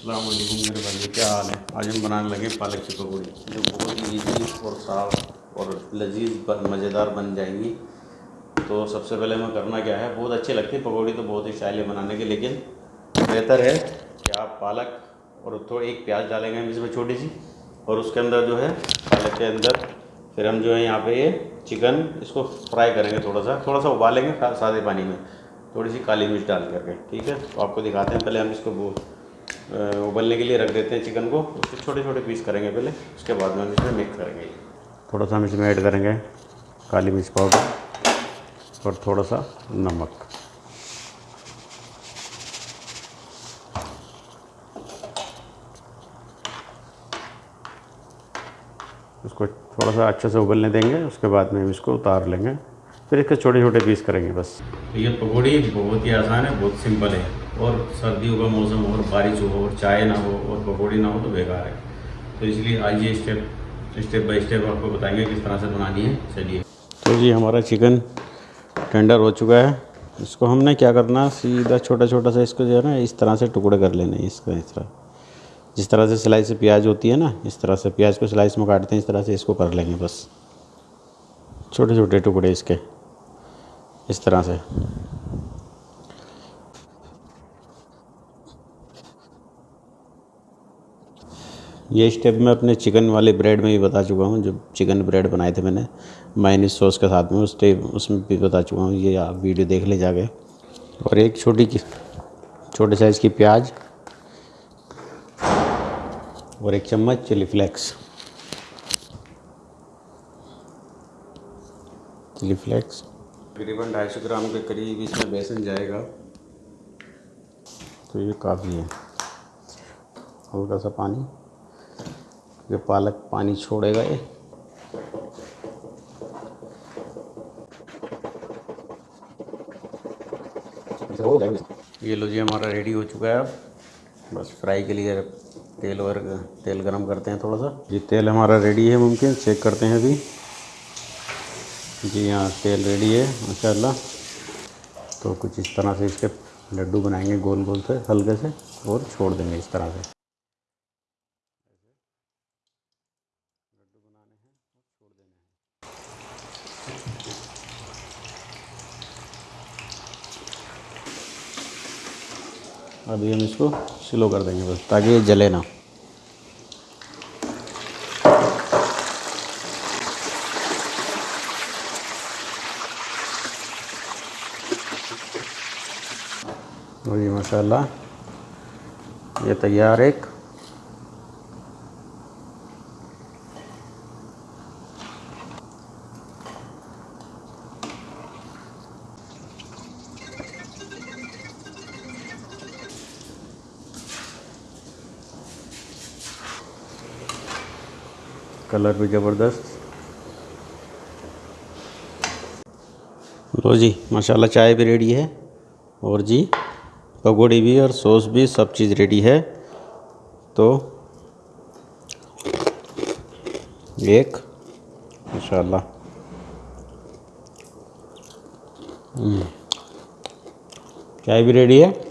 वालेकुम मेरे भाई क्या हाल है? आज हम बनाने लगे पालक की पकौड़ी। जो बहुत ही ईजी और साफ़ और लजीज मज़ेदार बन जाएँगी। तो सबसे पहले मैं करना क्या है? बहुत अच्छी लगती है पकौड़ी तो बहुत ही स्टाइल बनाने की, लेकिन बेहतर है कि आप पालक और थोड़ी एक प्याज डालेंगे हम इसमें छोटी सी और उसके अंदर जो है, पालक के अंदर फिर हम जो है यहाँ पे ये चिकन इसको फ्राई करेंगे थोड़ा सा थोड़ा सा उबालेंगे सादे पानी में। थोड़ी सी काली मिर्च डाल करके, ठीक है? तो आपको दिखाते हैं, पहले हम इसको उबलने के लिए रख देते हैं चिकन को उसके छोटे छोटे पीस करेंगे पहले उसके बाद में हम इसमें मिक्स करेंगे। थोड़ा सा हम इसमें ऐड करेंगे काली मिर्च पाउडर और थोड़ा सा नमक। उसको थोड़ा सा अच्छे से उबलने देंगे उसके बाद में हम इसको उतार लेंगे। फिर इसके छोटे छोटे पीस करेंगे बस। ये पकौड़ी बहुत ही आसान है बहुत सिंपल है। और सर्दियों का मौसम हो और बारिश हो और चाय ना हो और पकौड़ी ना हो तो बेकार है। तो इसलिए आइए स्टेप स्टेप बाय स्टेप आपको बताएँगे किस तरह से बनानी है। चलिए। तो जी, हमारा चिकन टेंडर हो चुका है। इसको हमने क्या करना, सीधा छोटा छोटा सा इसको जो है ना, इस तरह से टुकड़े कर लेने इसका इस तरह जिस तरह से सिलाई से प्याज होती है ना, इस तरह से प्याज को स्लाइस में काटते हैं, इस तरह से इसको कर लेंगे बस। छोटे छोटे टुकड़े इसके, इस तरह से। ये स्टेप मैं अपने चिकन वाले ब्रेड में भी बता चुका हूँ जो चिकन ब्रेड बनाए थे मैंने। माइनिस सॉस के साथ में उस स्टेप उसमें भी बता चुका हूँ ये आप वीडियो देख ले जाके। और एक छोटी छोटे साइज़ की प्याज और एक चम्मच चिली फ्लेक्स चिली फ्लेक्स तकरीबन ढाई सौ ग्राम के करीब इसमें बेसन जाएगा। तो ये काफ़ी है। हल्का सा पानी। ये पालक पानी छोड़ेगा ये। ये लो जी हमारा रेडी हो चुका है अब। बस फ्राई के लिए तेल और तेल गरम करते हैं थोड़ा सा। ये तेल हमारा रेडी है मुमकिन चेक करते हैं अभी। जी हाँ तेल रेडी है माशाल्लाह। तो कुछ इस तरह से इसके लड्डू बनाएँगे गोल गोल से हल्के से और छोड़ देंगे इस तरह से। अभी हम इसको स्लो कर देंगे बस, ताकि ये जले ना। और ये माशाल्लाह, ये तैयार एक कलर भी ज़बरदस्त। लो जी, माशाल्लाह चाय भी रेडी है। और जी, पकौड़ी भी और सॉस भी सब चीज़ रेडी है। तो एक, माशाल्लाह। हम्म। चाय भी रेडी है।